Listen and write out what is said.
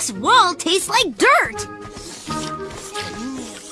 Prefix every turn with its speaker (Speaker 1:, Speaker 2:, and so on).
Speaker 1: This wall tastes like dirt.